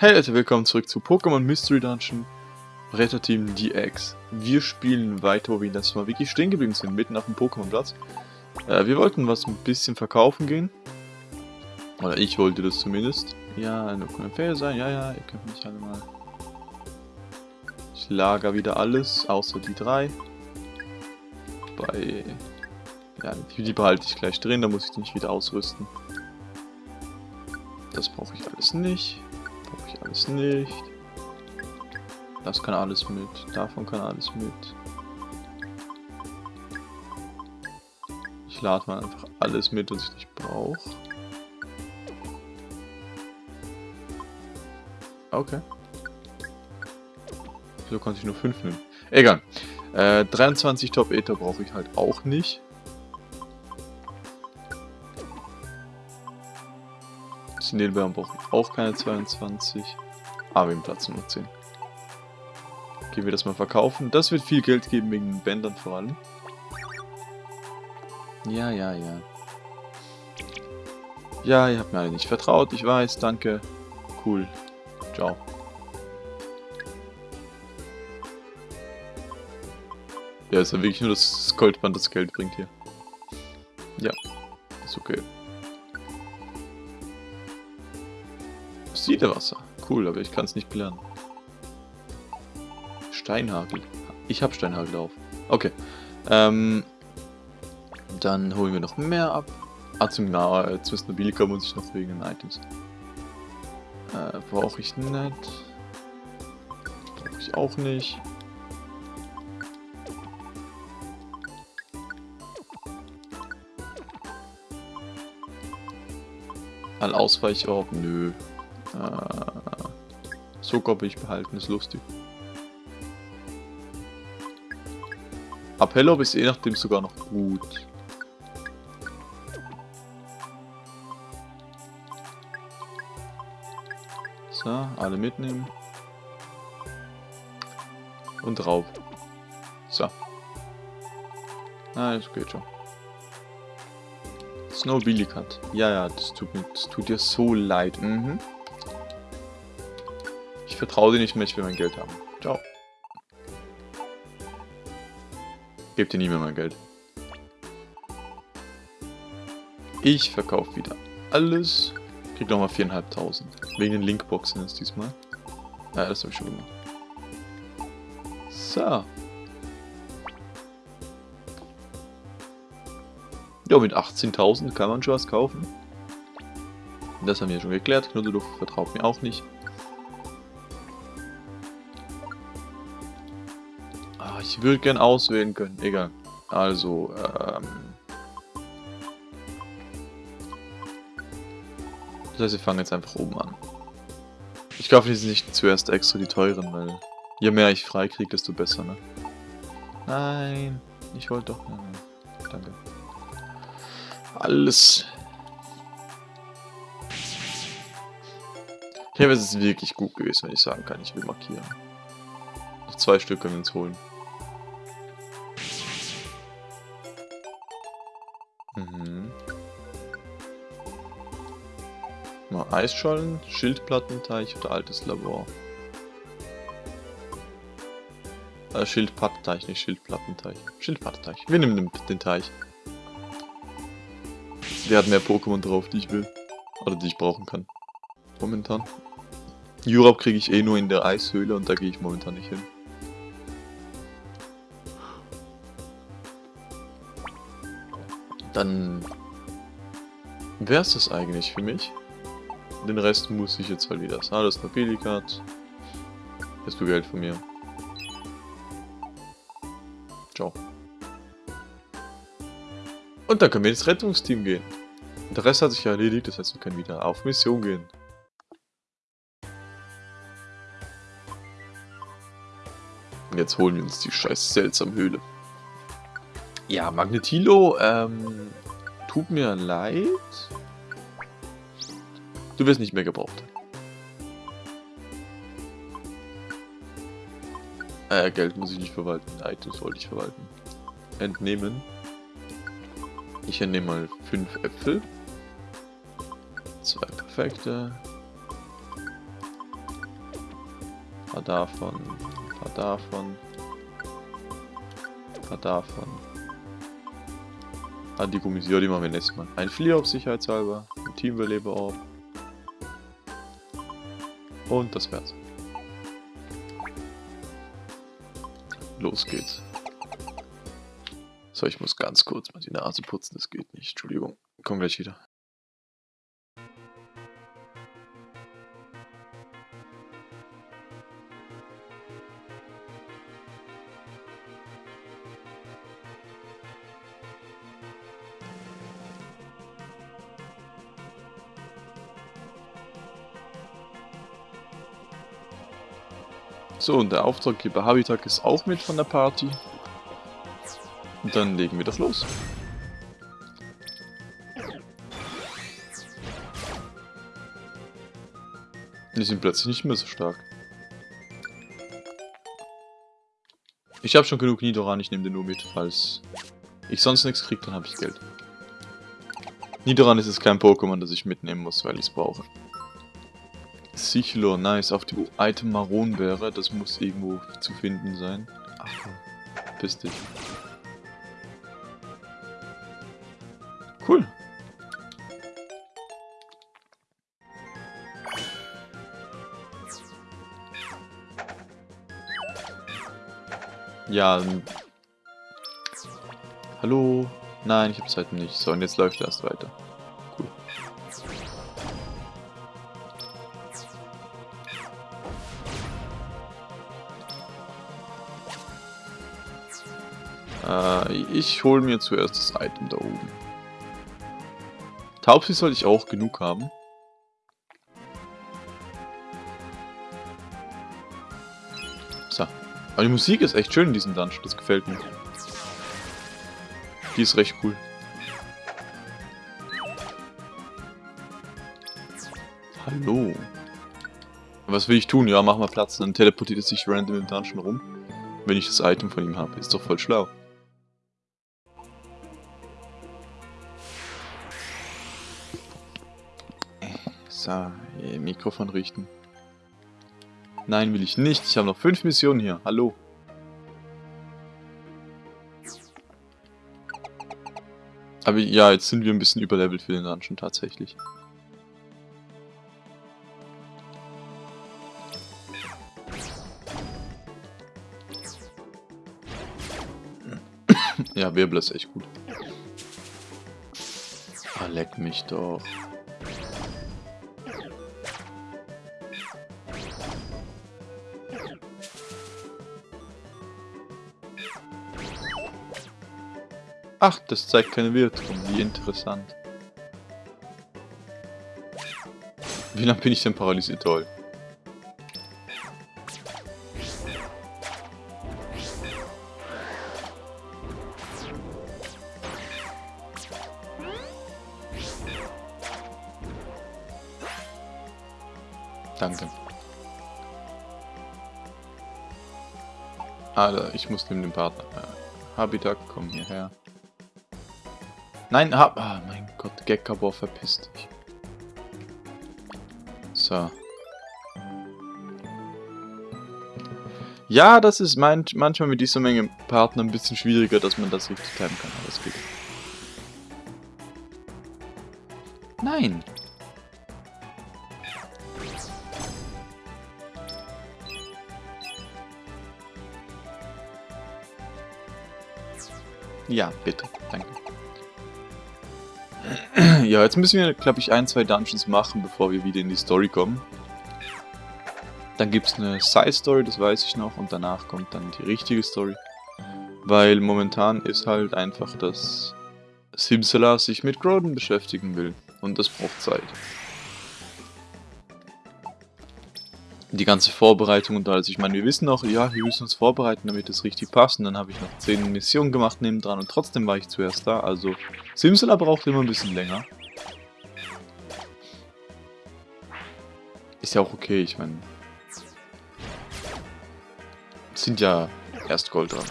Hey Leute, willkommen zurück zu Pokémon Mystery Dungeon Retterteam DX. Wir spielen weiter, wo wir letztes Mal wirklich stehen geblieben sind, mitten auf dem Pokémon-Platz. Äh, wir wollten was ein bisschen verkaufen gehen. Oder ich wollte das zumindest. Ja, nur kann fair sein. Ja, ja, ihr könnt mich alle mal... Ich lager wieder alles, außer die drei. Bei... Ja, die behalte ich gleich drin, da muss ich die nicht wieder ausrüsten. Das brauche ich alles nicht. Brauche ich alles nicht. Das kann alles mit. Davon kann alles mit. Ich lade mal einfach alles mit, was ich nicht brauche. Okay. So konnte ich nur 5 nehmen. Egal. Äh, 23 Top Ether brauche ich halt auch nicht. Signalbeeren brauche ich auch keine 22. Aber im Platz nur 10. Gehen wir das mal verkaufen. Das wird viel Geld geben wegen den Bändern vor allem. Ja, ja, ja. Ja, ihr habt mir alle nicht vertraut, ich weiß, danke. Cool. Ciao. Ja, ist ja wirklich nur das Goldband, das Geld bringt hier. Ja, ist okay. Siedewasser. Cool, aber ich kann es nicht lernen. Steinhagel. Ich habe Steinhagel auf. Okay. Ähm, dann holen wir noch mehr ab. Ah, zum äh, zum Nobilika muss ich noch wegen den Items. Äh, brauche ich nicht. Brauche ich auch nicht. All Ausweichorb? Nö. Äh, Zucker will ich behalten, ist lustig. Appellob ist je nachdem sogar noch gut. So, alle mitnehmen. Und drauf. So. Ah, das geht schon. Snow Billy Cut. Ja, ja, das tut, mir, das tut dir so leid. Mhm. Vertraue dir nicht mehr, ich will mein Geld haben. Ciao. Gebt dir nie mehr mein Geld. Ich verkaufe wieder alles. Krieg nochmal 4.500. Wegen den Linkboxen ist diesmal. Ja, das habe ich schon gemacht. So. Ja, mit 18.000 kann man schon was kaufen. Das haben wir schon geklärt. Knuddeluft vertraut mir auch nicht. Ich würde gern auswählen können. Egal. Also, ähm... Das heißt, wir fangen jetzt einfach oben an. Ich kaufe jetzt nicht zuerst extra die teuren, weil je mehr ich freikriege, desto besser, ne? Nein, ich wollte doch... Nein, nein. Danke. Alles. Ja, aber es wirklich gut gewesen, wenn ich sagen kann, ich will markieren. Noch zwei Stück können wir uns holen. Eisschollen, Schildplattenteich oder altes Labor. Äh, Schildpattenteich, nicht Schildplattenteich. Schildpattenteich. Wir nehmen den Teich. Der hat mehr Pokémon drauf, die ich will. Oder die ich brauchen kann. Momentan. Europe kriege ich eh nur in der Eishöhle und da gehe ich momentan nicht hin. Dann wäre es das eigentlich für mich. Den Rest muss ich jetzt halt wieder. Alles Nobilikat. Hast du Geld von mir? Ciao. Und dann können wir ins Rettungsteam gehen. Der Rest hat sich ja erledigt, das heißt, wir können wieder auf Mission gehen. Und jetzt holen wir uns die scheiß seltsame Höhle. Ja, Magnetilo, ähm, tut mir leid. Du wirst nicht mehr gebraucht. Äh, Geld muss ich nicht verwalten. Items wollte ich verwalten. Entnehmen. Ich entnehme mal 5 Äpfel. Zwei perfekte. paar davon, ein paar davon, ein paar davon. Ah, die Gummis, ja, die machen wir nächstes Mal. Ein Flieger auf sicherheitshalber, ein Teamüberleber-Orb. Und das wär's. Los geht's. So, ich muss ganz kurz mal die Nase putzen, das geht nicht. Entschuldigung, komm gleich wieder. So, und der Auftraggeber Habitak ist auch mit von der Party. Und dann legen wir das los. Die sind plötzlich nicht mehr so stark. Ich habe schon genug Nidoran, ich nehme den nur mit, falls ich sonst nichts kriege, dann habe ich Geld. Nidoran ist es kein Pokémon, das ich mitnehmen muss, weil ich es brauche. Sichlor, nice. Auf dem Item Maronbeere, das muss irgendwo zu finden sein. Ach komm, piss dich. Cool. Ja. Hallo? Nein, ich habe Zeit nicht. So, und jetzt läuft er erst weiter. Ich hole mir zuerst das Item da oben. Taubsi sollte ich auch genug haben. So. Aber die Musik ist echt schön in diesem Dungeon, das gefällt mir. Die ist recht cool. Hallo. Was will ich tun? Ja, mach mal Platz. Dann teleportiert es sich random im Dungeon rum. Wenn ich das Item von ihm habe. Ist doch voll schlau. So, Mikrofon richten. Nein, will ich nicht. Ich habe noch fünf Missionen hier. Hallo. Aber ja, jetzt sind wir ein bisschen überlevelt für den Dungeon tatsächlich. ja, Wirbel ist echt gut. Ah, leck mich doch. Ach, das zeigt keine Wirkung. Wie interessant. Wie lange bin ich denn paralysiert? Toll. Danke. Alter, ich muss neben dem Partner. Habitat, komm hierher. Nein, hab... Ah, mein Gott, Gekabor, verpiss dich. So. Ja, das ist mein, manchmal mit dieser Menge Partner ein bisschen schwieriger, dass man das richtig timen kann, aber es geht. Nein! Ja, bitte. Danke. Ja, jetzt müssen wir, glaube ich, ein, zwei Dungeons machen, bevor wir wieder in die Story kommen. Dann gibt es eine Side-Story, das weiß ich noch, und danach kommt dann die richtige Story. Weil momentan ist halt einfach, dass Simsala sich mit Groden beschäftigen will. Und das braucht Zeit. die ganze Vorbereitung und alles. Ich meine, wir wissen auch, ja, wir müssen uns vorbereiten, damit es richtig passt. Und dann habe ich noch 10 Missionen gemacht nebendran und trotzdem war ich zuerst da. Also, Simsala braucht immer ein bisschen länger. Ist ja auch okay, ich meine. Sind ja erst Gold dran.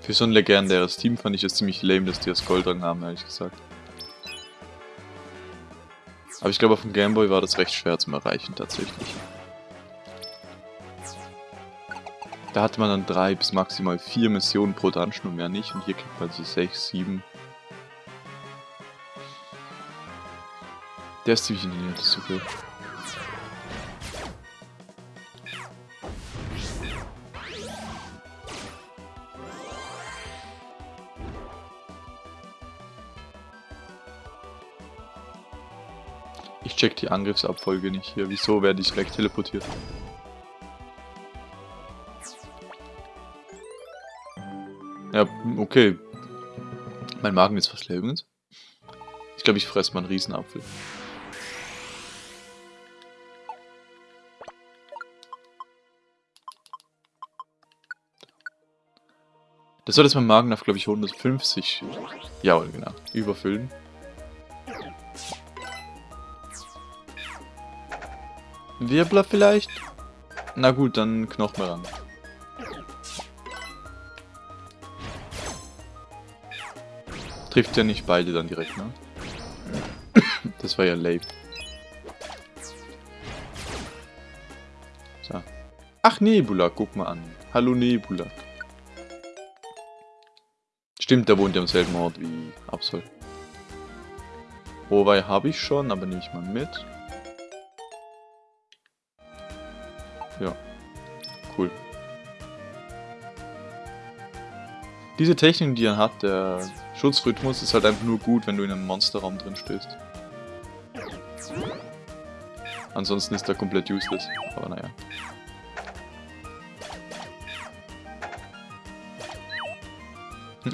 Für so ein legendäres Team fand ich es ziemlich lame, dass die das Goldrang haben, ehrlich gesagt. Aber ich glaube, auf dem Gameboy war das recht schwer zu erreichen, tatsächlich. Da hatte man dann drei bis maximal vier Missionen pro Dungeon und mehr nicht. Und hier kriegt man so sechs, sieben. Der ist ziemlich in der okay. Ich check die Angriffsabfolge nicht hier. Wieso werde ich weg teleportiert? Ja, okay. Mein Magen ist fast leer übrigens. Ich glaube, ich fresse mal einen Riesenapfel. Das soll jetzt mein Magen auf, glaube ich, 150. Ja, genau. Überfüllen. Wirbler vielleicht? Na gut, dann Knochen ran. Trifft ja nicht beide dann direkt, ne? Das war ja lame. So. Ach, Nebula, guck mal an. Hallo Nebula. Stimmt, der wohnt ja am selben Ort wie Absol. Huawei habe ich schon, aber nehme ich mal mit. Ja. Cool. Diese Technik, die er hat, der Schutzrhythmus, ist halt einfach nur gut, wenn du in einem Monsterraum drin stehst. Ansonsten ist er komplett useless, aber naja.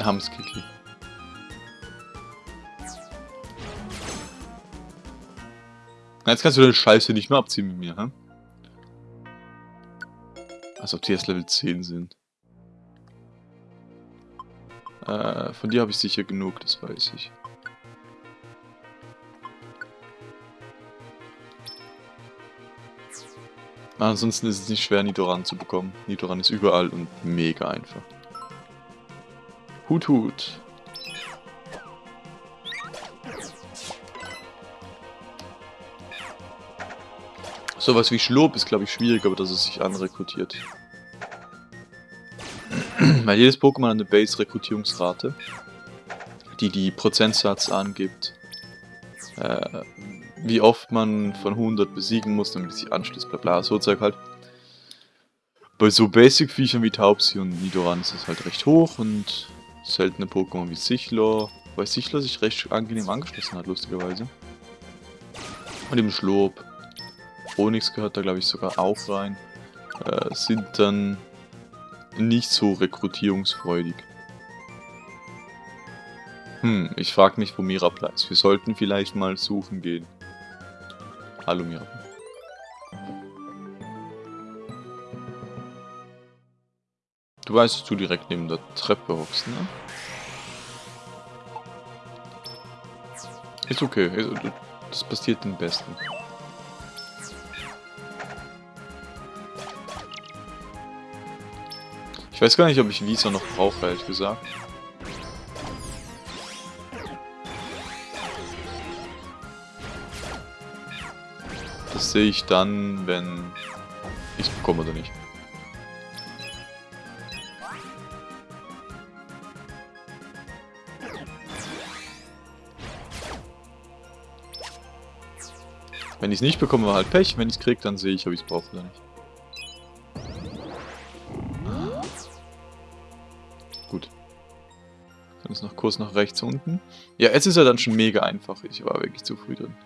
Hamskiki. Jetzt kannst du deine Scheiße nicht mehr abziehen mit mir, hä? Als ob die erst Level 10 sind. Äh, von dir habe ich sicher genug, das weiß ich. Ansonsten ist es nicht schwer, Nidoran zu bekommen. Nidoran ist überall und mega einfach. Hut Hut. Sowas wie Schlob ist, glaube ich, schwierig, aber dass es sich anrekrutiert. Weil jedes Pokémon hat eine Base-Rekrutierungsrate, die die Prozentsatz angibt, äh, wie oft man von 100 besiegen muss, damit es sich anschließt, bla bla, so Zeug halt. Bei so Basic-Viechern wie Taubsi und Nidoran ist es halt recht hoch und seltene Pokémon wie Sichlor, weil Sichlor sich recht angenehm angeschlossen hat, lustigerweise. Und im Schlob, Onyx gehört da glaube ich sogar auch rein, äh, sind dann nicht so rekrutierungsfreudig. Hm, ich frage mich, wo Mirapla ist. Wir sollten vielleicht mal suchen gehen. Hallo Mirapla. Du weißt, dass du direkt neben der Treppe hockst, ne? Ist okay, das passiert den Besten. Ich weiß gar nicht, ob ich Visa noch brauche, ehrlich gesagt. Das sehe ich dann, wenn ich es bekomme oder nicht. Wenn ich es nicht bekomme, war halt Pech. Wenn ich es kriege, dann sehe ich, ob ich es brauche oder nicht. Dann ist noch kurz nach rechts unten. Ja, jetzt ist er dann schon mega einfach. Ich war wirklich zu früh drin.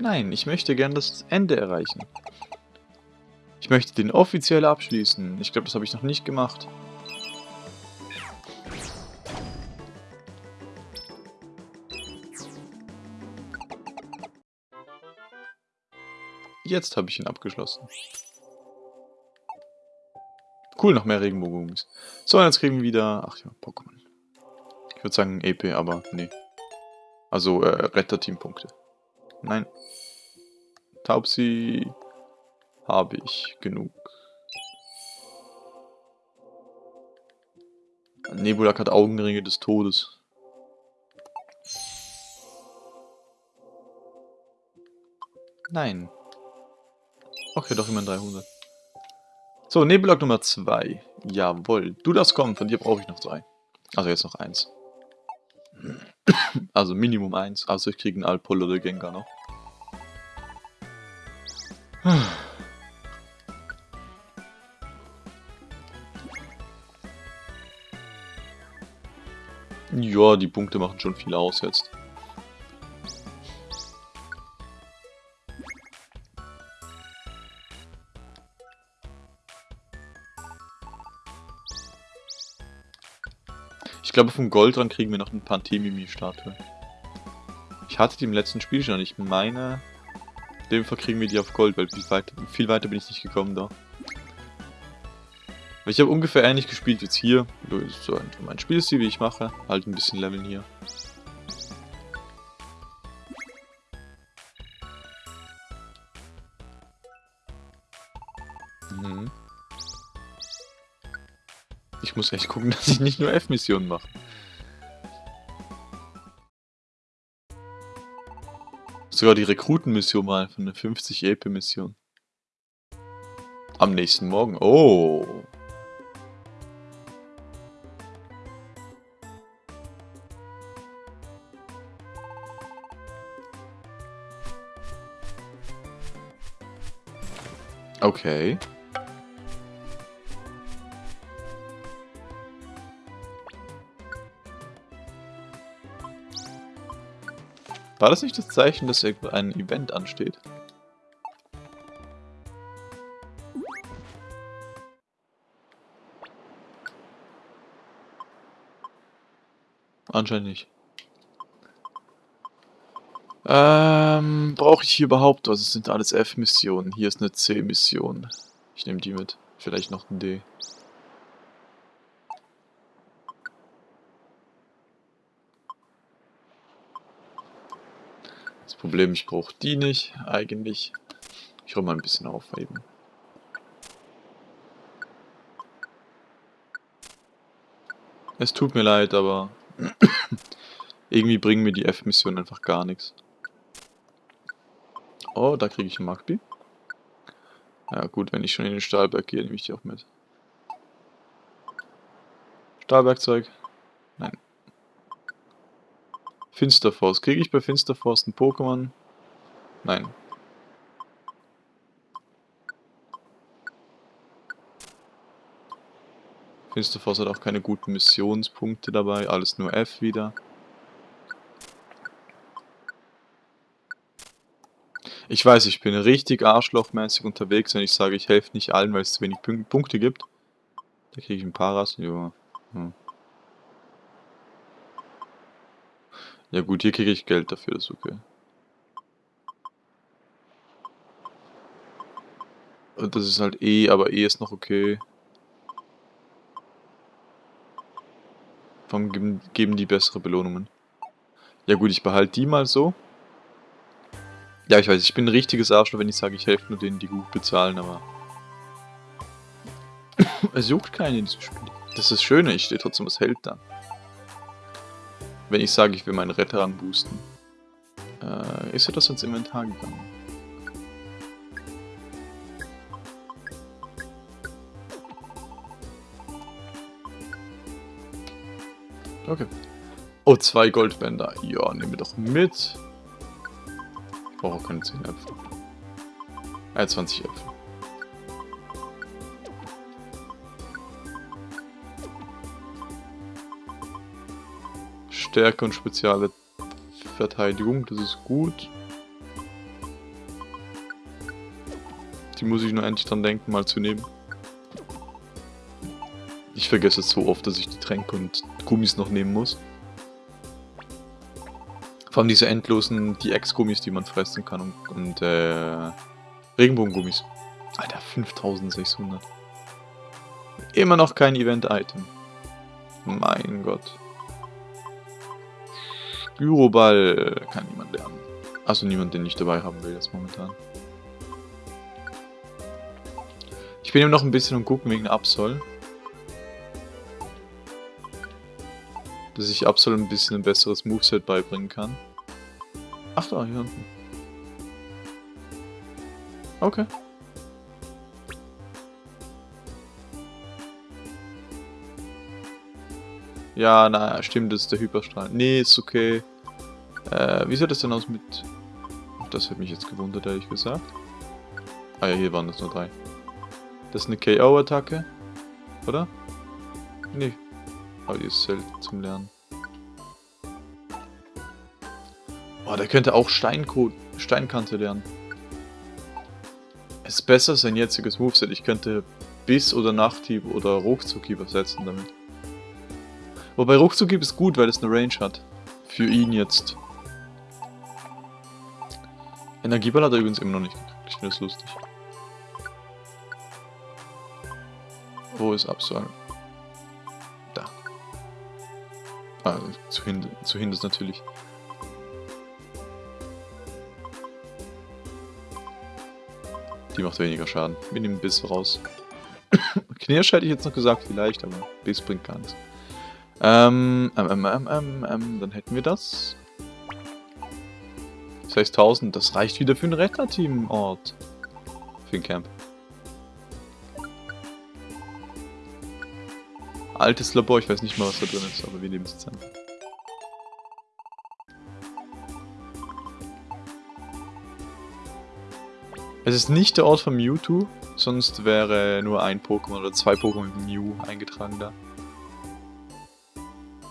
Nein, ich möchte gern das Ende erreichen. Ich möchte den offiziell abschließen. Ich glaube, das habe ich noch nicht gemacht. Jetzt habe ich ihn abgeschlossen. Cool, noch mehr Regenbogenbooms. So, jetzt kriegen wir wieder... Ach ja, Pokémon. Ich würde sagen EP, aber nee. Also, äh, Retterteam-Punkte. Nein. Taubsi habe ich genug. Nebulak hat Augenringe des Todes. Nein. Okay, doch immer 300. So, Nebulak Nummer 2. Jawohl. Du darfst kommen, von dir brauche ich noch drei. Also jetzt noch eins. Also Minimum eins. Also ich kriege einen Alpol oder Gengar noch. Ja, die Punkte machen schon viel aus jetzt. Glaube, vom Gold dran kriegen wir noch ein Pantemimi-Statue. Ich hatte die im letzten Spiel schon. Ich meine, in dem Fall kriegen wir die auf Gold, weil viel weiter, viel weiter bin ich nicht gekommen da. Ich habe ungefähr ähnlich gespielt jetzt hier. So mein Spielstil, wie ich mache. Halt ein bisschen leveln hier. Ich muss echt gucken, dass ich nicht nur F-Missionen mache. Sogar die Rekrutenmission mal von der 50 EP-Mission. Am nächsten Morgen. Oh. Okay. War das nicht das Zeichen, dass ein Event ansteht? Anscheinend nicht. Ähm, brauche ich hier überhaupt was? Es sind alles F-Missionen. Hier ist eine C-Mission. Ich nehme die mit. Vielleicht noch ein D. Problem, ich brauche die nicht, eigentlich. Ich räume mal ein bisschen auf eben. Es tut mir leid, aber irgendwie bringen mir die F-Missionen einfach gar nichts. Oh, da kriege ich einen Magby. Ja gut, wenn ich schon in den Stahlberg gehe, nehme ich die auch mit. Stahlwerkzeug? Finsterforce. Kriege ich bei Finsterforce ein Pokémon? Nein. Finsterforce hat auch keine guten Missionspunkte dabei, alles nur F wieder. Ich weiß, ich bin richtig arschlochmäßig unterwegs, wenn ich sage, ich helfe nicht allen, weil es zu wenig Punkte gibt. Da kriege ich ein Paras. Ja. Hm. Ja gut, hier kriege ich Geld dafür, das ist okay. Das ist halt E, aber E ist noch okay. Warum geben, geben die bessere Belohnungen? Ja gut, ich behalte die mal so. Ja, ich weiß, ich bin ein richtiges Arschloch, wenn ich sage, ich helfe nur denen, die gut bezahlen, aber... es juckt keinen in diesem Spiel. Das ist das Schöne, ich stehe trotzdem was hält dann. Wenn ich sage, ich will meinen Retterrang boosten. Äh, ist er das ins Inventar gegangen? Okay. Oh, zwei Goldbänder. Ja, nehmen wir doch mit brauche auch keine 10 Äpfel. Äh, 20 Äpfel. Stärke und spezielle Verteidigung, das ist gut. Die muss ich nur endlich dran denken, mal zu nehmen. Ich vergesse es so oft, dass ich die Tränke und Gummis noch nehmen muss. Vor allem diese endlosen DX-Gummis, die man fressen kann und, und äh, Regenbogengummis. Alter, 5600. Immer noch kein Event-Item. Mein Gott. Gyroball kann niemand lernen. Also niemand, den ich dabei haben will, jetzt momentan. Ich bin eben noch ein bisschen und gucken wegen Absol. Dass ich Absol ein bisschen ein besseres Moveset beibringen kann. Ach da, hier unten. Okay. Ja, na, stimmt, das ist der Hyperstrahl. Nee, ist okay. Äh, wie sieht das denn aus mit... Das hat mich jetzt gewundert, ehrlich gesagt. Ah ja, hier waren das nur drei. Das ist eine KO-Attacke. Oder? Nee. Aber die ist selten zum Lernen. Boah, der könnte auch Steinko Steinkante lernen. Es ist besser sein jetziges Moveset. Ich könnte Biss oder Nachthieb oder Ruckzuck übersetzen damit. Wobei Ruckzuck ist gut, weil es eine Range hat. Für ihn jetzt. Energieball hat er übrigens immer noch nicht gekriegt. Ich finde das lustig. Wo ist Absol? Da. Ah, zu, hin zu Hindes natürlich. Die macht weniger Schaden. Wir nehmen Biss raus. Knirsch hätte ich jetzt noch gesagt, vielleicht, aber Biss bringt gar nichts. Ähm, ähm, ähm, ähm, ähm, dann hätten wir das. 6000, das reicht wieder für ein Retterteam-Ort. Für ein Camp. Altes Labor, ich weiß nicht mal, was da drin ist, aber wir nehmen es jetzt einfach. Es ist nicht der Ort von Mewtwo, sonst wäre nur ein Pokémon oder zwei Pokémon mit Mew eingetragen da.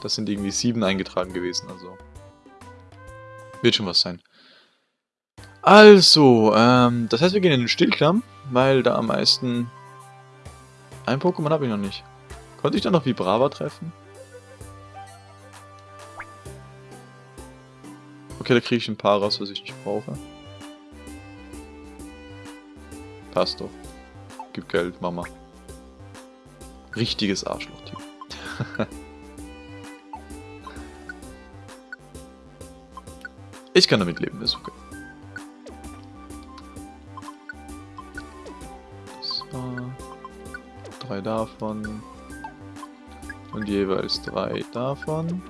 Das sind irgendwie sieben eingetragen gewesen, also. Wird schon was sein. Also, ähm, das heißt, wir gehen in den Stillklamm, weil da am meisten... Ein Pokémon habe ich noch nicht. Konnte ich da noch Vibrava treffen? Okay, da kriege ich ein paar raus, was ich nicht brauche. Passt doch. Gib Geld, Mama. Richtiges Arschloch-Typ. Ich kann damit leben, ist okay. So. Drei davon. Und jeweils drei davon.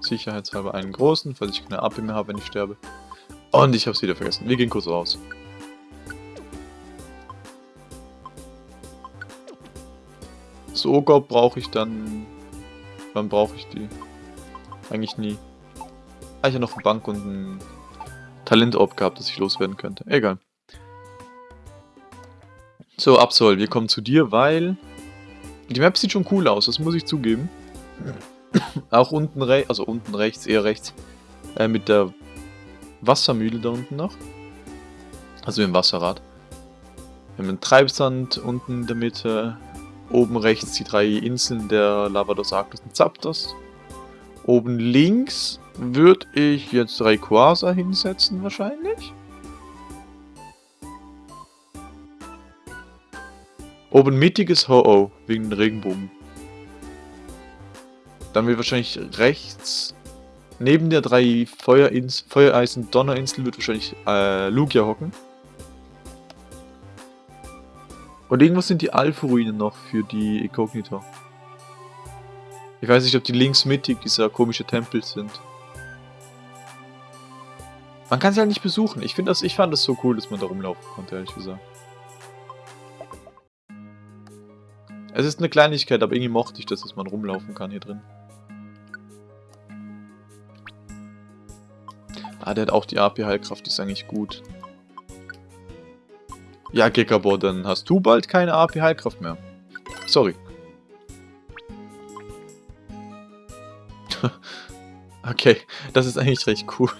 Sicherheitshalber einen großen, falls ich keine AP mehr habe, wenn ich sterbe. Und ich habe es wieder vergessen. Wir gehen kurz raus. Sogar brauche ich dann... Wann brauche ich die? Eigentlich nie. Ah, ich habe noch eine Bank und ein Talentorb gehabt, das ich loswerden könnte. Egal. So, Absol, wir kommen zu dir, weil... Die Map sieht schon cool aus, das muss ich zugeben. Auch unten rechts, also unten rechts, eher rechts, äh, mit der Wassermühle da unten noch. Also im Wasserrad. Wir haben einen Treibsand unten in der Mitte. Oben rechts die drei Inseln der Lavados Arctos und Zapdos. Oben links würde ich jetzt Rayquaza hinsetzen wahrscheinlich. Oben mittiges Ho-Oh, wegen Regenbogen. Dann wird wahrscheinlich rechts, neben der drei Feuerins Feuereisen Donnerinsel, wird wahrscheinlich äh, Lugia hocken. Und irgendwas sind die Alpha-Ruinen noch für die Inkognito. Ich weiß nicht, ob die links mittig dieser komische Tempel sind. Man kann sie halt nicht besuchen. Ich finde das, ich fand das so cool, dass man da rumlaufen konnte, ehrlich gesagt. Es ist eine Kleinigkeit, aber irgendwie mochte ich das, dass man rumlaufen kann hier drin. Ah, der hat auch die AP-Heilkraft, ist eigentlich gut. Ja, Gekabor, dann hast du bald keine AP-Heilkraft mehr. Sorry. okay, das ist eigentlich recht cool.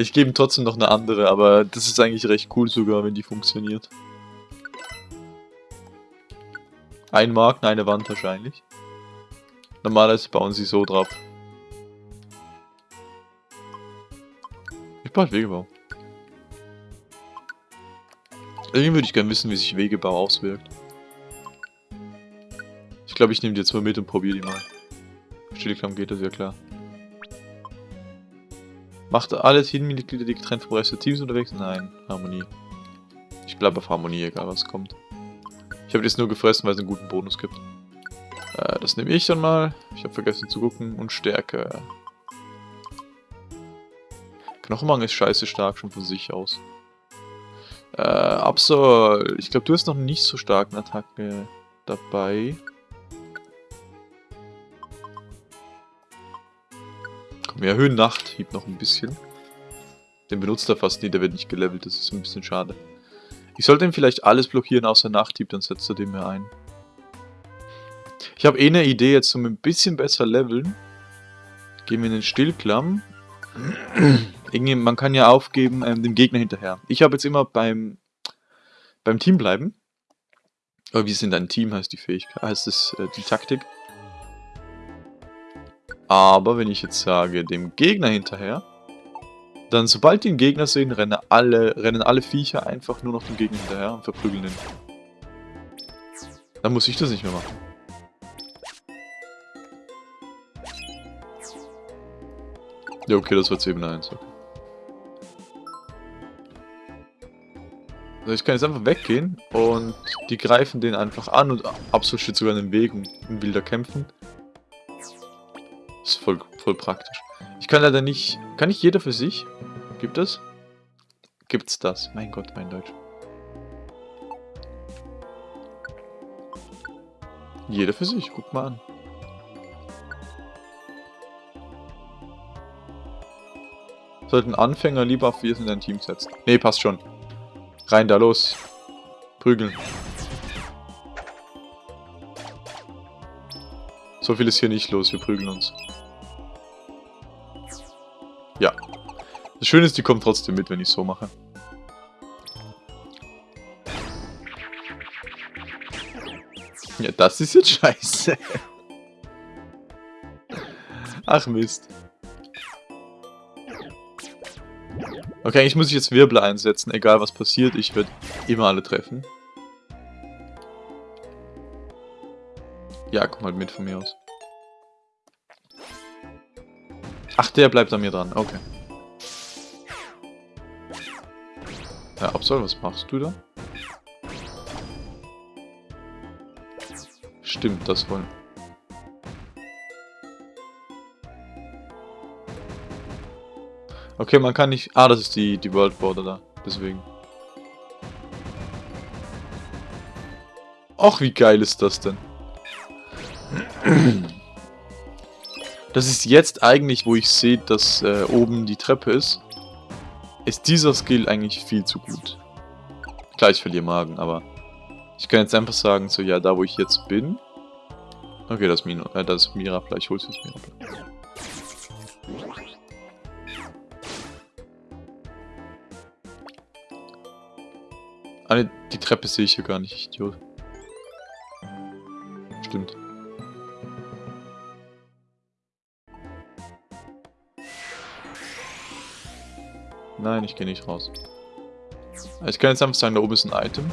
Ich gebe ihm trotzdem noch eine andere, aber das ist eigentlich recht cool sogar, wenn die funktioniert. Ein Marken, eine Wand wahrscheinlich. Normalerweise bauen sie so drauf. Ich baue Wegebau. Irgendwie würde ich gerne wissen, wie sich Wegebau auswirkt. Ich glaube, ich nehme die jetzt mal mit und probiere die mal. Stillklamm geht das ja klar. Macht alle Teammitglieder, die getrennt vom Rest des Teams unterwegs? Nein, Harmonie. Ich bleibe auf Harmonie, egal was kommt. Ich habe das nur gefressen, weil es einen guten Bonus gibt. Äh, das nehme ich dann mal. Ich habe vergessen zu gucken. Und Stärke. Knochenmang ist scheiße stark schon von sich aus. Äh, Absol, ich glaube, du hast noch nicht so starken Attacke dabei. Wir erhöhen Nachthieb noch ein bisschen. Den benutzt er fast nie, der wird nicht gelevelt, das ist ein bisschen schade. Ich sollte ihm vielleicht alles blockieren außer Nachthieb, dann setzt er den mir ein. Ich habe eh eine Idee jetzt um ein bisschen besser leveln. Gehen wir in den Stillklamm. Man kann ja aufgeben ähm, dem Gegner hinterher. Ich habe jetzt immer beim, beim Team bleiben. Aber wir sind ein Team, heißt die Fähigkeit, heißt es äh, die Taktik. Aber wenn ich jetzt sage, dem Gegner hinterher, dann sobald die den Gegner sehen, rennen alle, rennen alle Viecher einfach nur noch dem Gegner hinterher und verprügeln ihn. Dann muss ich das nicht mehr machen. Ja, okay, das war 7 1. Okay. Also ich kann jetzt einfach weggehen und die greifen den einfach an und Absol steht sogar in den Weg und will da kämpfen. Das ist voll, voll praktisch. Ich kann leider nicht... Kann ich jeder für sich? Gibt es? Gibt's das? Mein Gott, mein Deutsch. Jeder für sich, guck mal an. Sollten Anfänger lieber auf wir in ein Team setzen. Ne, passt schon. Rein da, los. Prügeln. So viel ist hier nicht los, wir prügeln uns. Das Schöne ist, die kommen trotzdem mit, wenn ich so mache. Ja, das ist jetzt scheiße. Ach Mist. Okay, ich muss jetzt Wirbel einsetzen, egal was passiert, ich werde immer alle treffen. Ja, komm halt mit von mir aus. Ach, der bleibt an mir dran, okay. Ja, Absol, was machst du da? Stimmt, das wollen... Okay, man kann nicht... Ah, das ist die, die World Border da. Deswegen. Ach, wie geil ist das denn? Das ist jetzt eigentlich, wo ich sehe, dass äh, oben die Treppe ist. Ist dieser Skill eigentlich viel zu gut. Klar, ich verliere Magen, aber... Ich kann jetzt einfach sagen, so, ja, da wo ich jetzt bin... Okay, das Mino, äh, das Mirapla, ich hol's jetzt Mirapla. Ah, die Treppe sehe ich hier gar nicht, Idiot. Nein, ich gehe nicht raus. Ich kann jetzt einfach sagen, da oben ist ein Item.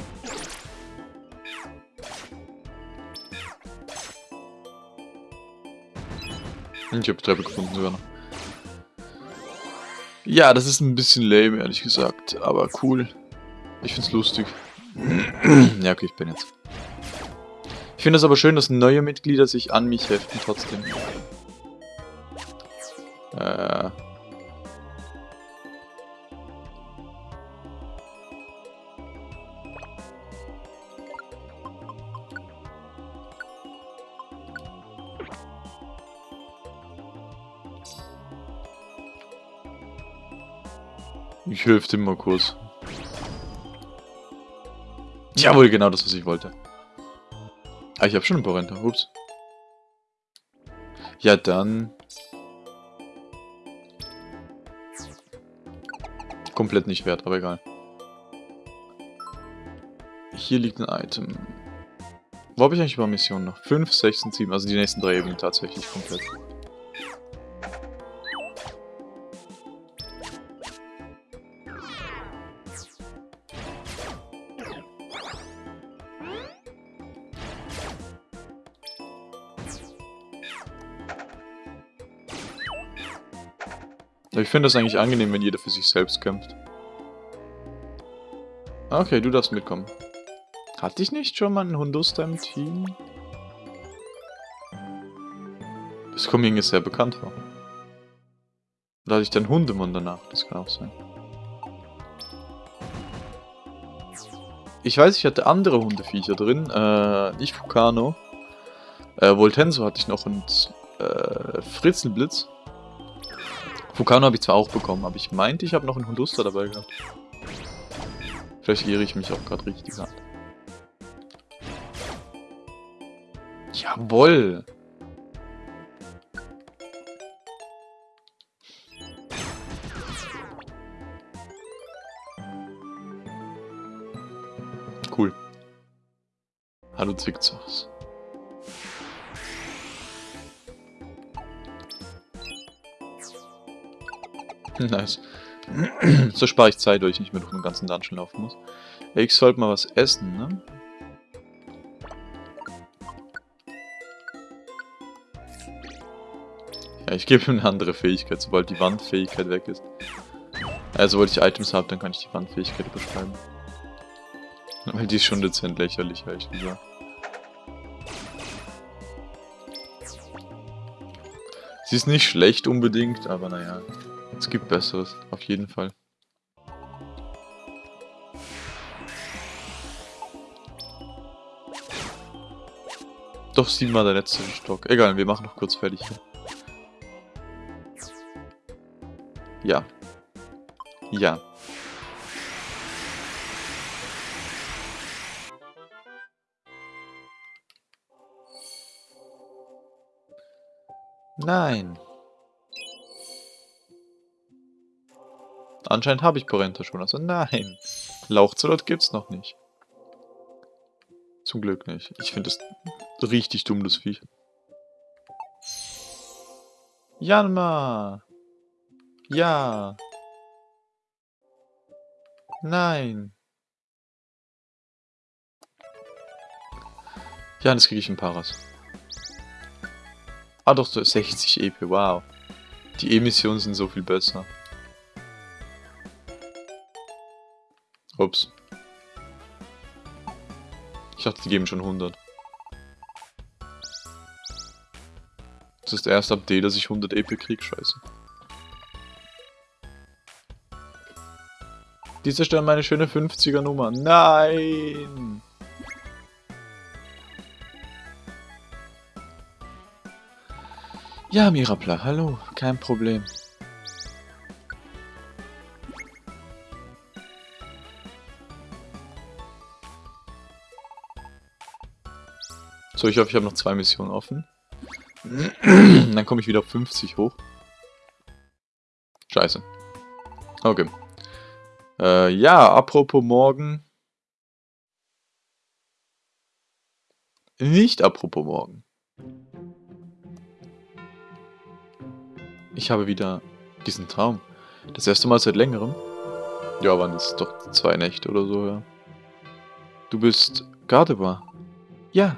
Ich habe Treppe gefunden sogar noch. Ja, das ist ein bisschen lame, ehrlich gesagt, aber cool. Ich find's lustig. ja, okay, ich bin jetzt. Ich finde es aber schön, dass neue Mitglieder sich an mich heften trotzdem. Äh. Helfe dem mal kurz. Jawohl, genau das, was ich wollte. Ah, ich habe schon ein paar Rente. Ups. Ja, dann... Komplett nicht wert, aber egal. Hier liegt ein Item. Wo habe ich eigentlich über Missionen noch? 5, 6 und 7, also die nächsten drei Ebenen tatsächlich komplett. Ich finde das eigentlich angenehm, wenn jeder für sich selbst kämpft. Okay, du darfst mitkommen. Hatte ich nicht schon mal einen Hunduster im Team? Das kommt mir sehr bekannt vor. Da hatte ich dann Hundemann danach, das kann auch sein. Ich weiß, ich hatte andere Hundeviecher drin, äh, nicht Fukano. Äh, Voltenso hatte ich noch und äh, Fritzelblitz. Fukano habe ich zwar auch bekommen, aber ich meinte, ich habe noch einen Hunduster dabei gehabt. Vielleicht irre ich mich auch gerade richtig an. Jawoll! Cool. Hallo Zickzacks. nice. so spare ich Zeit, weil ich nicht mehr durch den ganzen Dungeon laufen muss. Ich sollte mal was essen, ne? Ja, ich gebe ihm eine andere Fähigkeit, sobald die Wandfähigkeit weg ist. Also, sobald ich Items habe, dann kann ich die Wandfähigkeit überschreiben. Weil die ist schon dezent lächerlich, ehrlich gesagt. Sie ist nicht schlecht unbedingt, aber naja. Es gibt Besseres, auf jeden Fall. Doch siebenmal der letzte Stock. Egal, wir machen noch kurz fertig. Ja. Ja. Nein. Anscheinend habe ich Porenta schon, also nein. Lauchzolot gibt's noch nicht. Zum Glück nicht. Ich finde das richtig dumm, das Viech. Janma! Ja! Nein! Ja, das kriege ich in Paras. Ah doch, so 60 EP, wow. Die Emissionen sind so viel besser. Ups. Ich dachte, die geben schon 100. Das ist der erste Update, dass ich 100 EP krieg, scheiße. Diese stellen meine schöne 50er Nummer. Nein! Ja, Mirapla, hallo, kein Problem. So, ich hoffe, ich habe noch zwei Missionen offen. Dann komme ich wieder auf 50 hoch. Scheiße. Okay. Äh, ja, apropos morgen. Nicht apropos morgen. Ich habe wieder diesen Traum. Das erste Mal seit längerem. Ja, waren es doch zwei Nächte oder so, ja. Du bist Gardebar. Ja,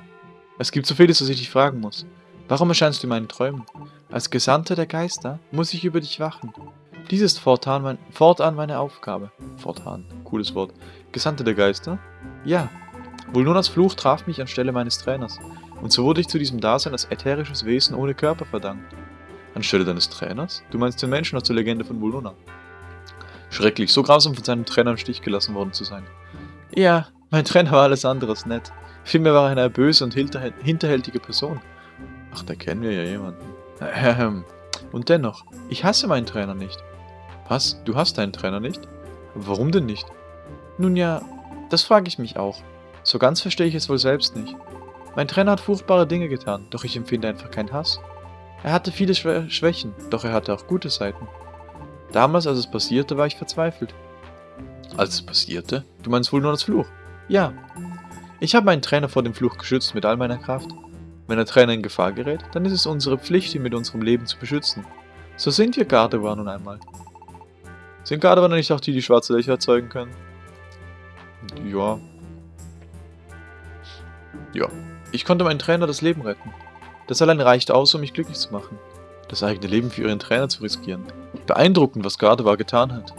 es gibt so vieles, was ich dich fragen muss. Warum erscheinst du in meinen Träumen? Als Gesandter der Geister muss ich über dich wachen. Dies ist fortan, mein, fortan meine Aufgabe. Fortan, cooles Wort. Gesandter der Geister? Ja. Vulnonas Fluch traf mich anstelle meines Trainers. Und so wurde ich zu diesem Dasein als ätherisches Wesen ohne Körper verdankt. Anstelle deines Trainers? Du meinst den Menschen aus der Legende von Vulnona. Schrecklich, so grausam von seinem Trainer im Stich gelassen worden zu sein. Ja, mein Trainer war alles anderes nett. Vielmehr war er eine böse und hinterhältige Person. Ach, da kennen wir ja jemanden. Ähm, und dennoch, ich hasse meinen Trainer nicht. Was? Du hast deinen Trainer nicht? Warum denn nicht? Nun ja, das frage ich mich auch. So ganz verstehe ich es wohl selbst nicht. Mein Trainer hat furchtbare Dinge getan, doch ich empfinde einfach keinen Hass. Er hatte viele Schwä Schwächen, doch er hatte auch gute Seiten. Damals, als es passierte, war ich verzweifelt. Als es passierte? Du meinst wohl nur das Fluch? Ja, ich habe meinen Trainer vor dem Fluch geschützt mit all meiner Kraft. Wenn der Trainer in Gefahr gerät, dann ist es unsere Pflicht, ihn mit unserem Leben zu beschützen. So sind wir Gardevoir nun einmal. Sind Gardevoir nicht auch die, die schwarze Löcher erzeugen können? Ja. Ja. Ich konnte meinen Trainer das Leben retten. Das allein reicht aus, um mich glücklich zu machen. Das eigene Leben für ihren Trainer zu riskieren. Beeindruckend, was Gardevoir getan hat.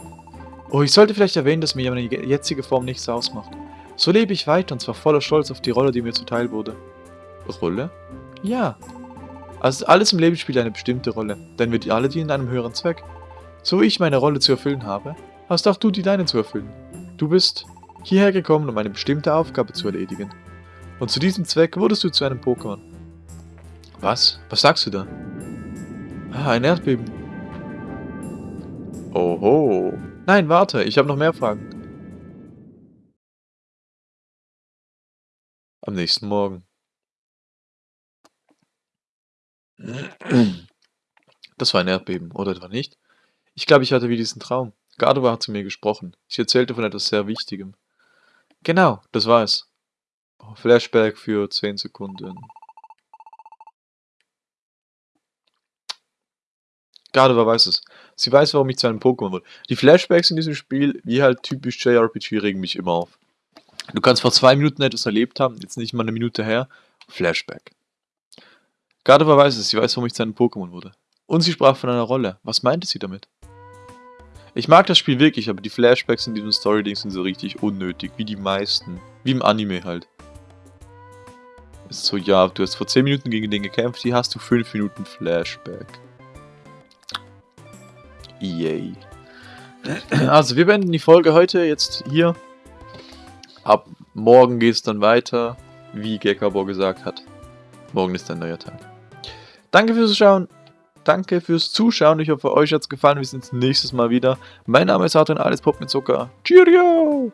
Oh, ich sollte vielleicht erwähnen, dass mir meine jetzige Form nichts ausmacht. So lebe ich weiter und zwar voller Stolz auf die Rolle, die mir zuteil wurde. Rolle? Ja. Also alles im Leben spielt eine bestimmte Rolle, denn wir alle dienen einem höheren Zweck. So wie ich meine Rolle zu erfüllen habe, hast auch du die deine zu erfüllen. Du bist hierher gekommen, um eine bestimmte Aufgabe zu erledigen. Und zu diesem Zweck wurdest du zu einem Pokémon. Was? Was sagst du da? Ah, ein Erdbeben. Oho. Nein, warte, ich habe noch mehr Fragen. Am nächsten Morgen. Das war ein Erdbeben, oder etwa nicht? Ich glaube, ich hatte wie diesen Traum. Gardova hat zu mir gesprochen. Ich erzählte von etwas sehr Wichtigem. Genau, das war es. Flashback für 10 Sekunden. Gardova weiß es. Sie weiß, warum ich zu einem Pokémon wurde. Die Flashbacks in diesem Spiel, wie halt typisch JRPG, regen mich immer auf. Du kannst vor zwei Minuten etwas erlebt haben, jetzt nicht mal eine Minute her. Flashback. Gardova weiß es, sie weiß, warum ich zu einem Pokémon wurde. Und sie sprach von einer Rolle. Was meinte sie damit? Ich mag das Spiel wirklich, aber die Flashbacks in diesem Story-Ding sind so richtig unnötig, wie die meisten. Wie im Anime halt. So, ja, du hast vor 10 Minuten gegen den gekämpft, hier hast du 5 Minuten Flashback. Yay. Also, wir beenden die Folge heute jetzt hier. Ab morgen geht es dann weiter, wie Gekabor gesagt hat. Morgen ist ein neuer Tag. Danke fürs Schauen. Danke fürs Zuschauen. Ich hoffe, euch hat es gefallen. Wir sehen uns nächstes Mal wieder. Mein Name ist Adrian Alles Pop mit Zucker. Cheerio!